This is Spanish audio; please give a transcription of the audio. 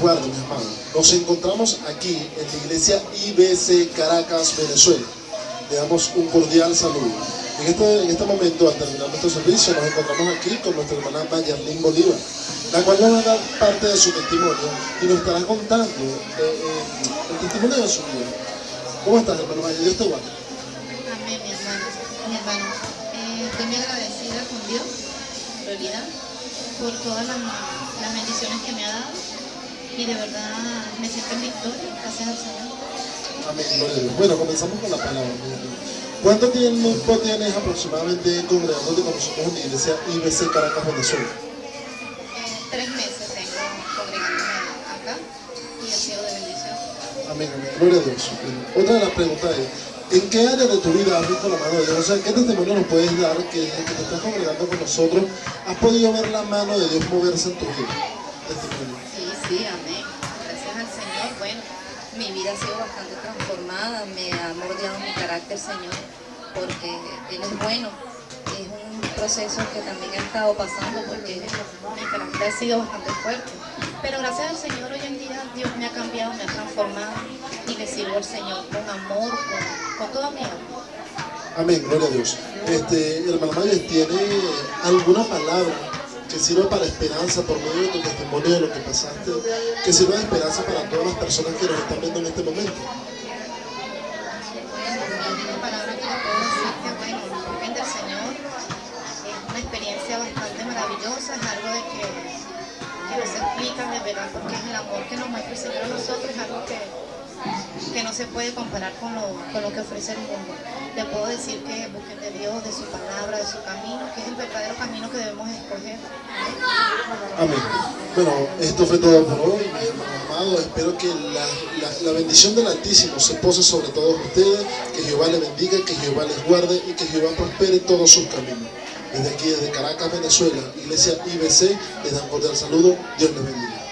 mis hermanos. Nos encontramos aquí en la iglesia IBC Caracas, Venezuela. Le damos un cordial saludo. En este, en este momento, al terminar nuestro servicio, nos encontramos aquí con nuestra hermana Mayarlín Bolívar, la cual nos va a dar parte de su testimonio y nos estará contando eh, eh, el testimonio de su vida. ¿Cómo estás, hermano Maya? Dios te guarde. Amén, mi hermano. Mi hermano, eh, estoy muy agradecida con Dios, por todas las bendiciones que me ha dado y de verdad me siento en victoria, gracias al Señor. Amén, gloria a Dios. Bueno, comenzamos con la palabra. ¿Cuánto tiempo tienes aproximadamente congregándote con nosotros en la iglesia IBC Caracas, Venezuela? Eh, tres meses tengo congregándome acá y ha sido de bendición. Amén, amén. Gloria a Dios. Bien. Otra de las preguntas es, ¿en qué área de tu vida has visto la mano de Dios? O sea, ¿qué testimonio nos puedes dar que desde que te estás congregando con nosotros has podido ver la mano de Dios moverse en tu vida? Mi vida ha sido bastante transformada, me ha moldeado mi carácter, Señor, porque Él es bueno. Es un proceso que también he estado pasando porque mi carácter ha sido bastante fuerte. Pero gracias al Señor hoy en día Dios me ha cambiado, me ha transformado y le sirvo al Señor con amor, con, con toda mi alma. Amén, gloria a Dios. Este, hermano Mayes, ¿tiene alguna palabra que sirva para esperanza por medio de tu testimonio de lo que pasaste? Que sirva de esperanza para todas las personas que nos están viendo en este momento. Es una experiencia bastante maravillosa, es algo de que, que no se explica de verdad porque es el amor que nos muestra el Señor a nosotros, es algo que, que no se puede comparar con lo, con lo que ofrece el mundo. Le puedo decir que busquen de Dios, de su palabra, de su camino, que es el verdadero camino que debemos escoger. Amén. Bueno, esto fue todo por hoy, mis amados. Espero que la, la- bendición del Altísimo se pose sobre todos ustedes, que Jehová les bendiga, que Jehová les guarde y que Jehová prospere todos sus caminos. Desde aquí, desde Caracas, Venezuela, Iglesia IBC, les dan cordial saludo. Dios les bendiga.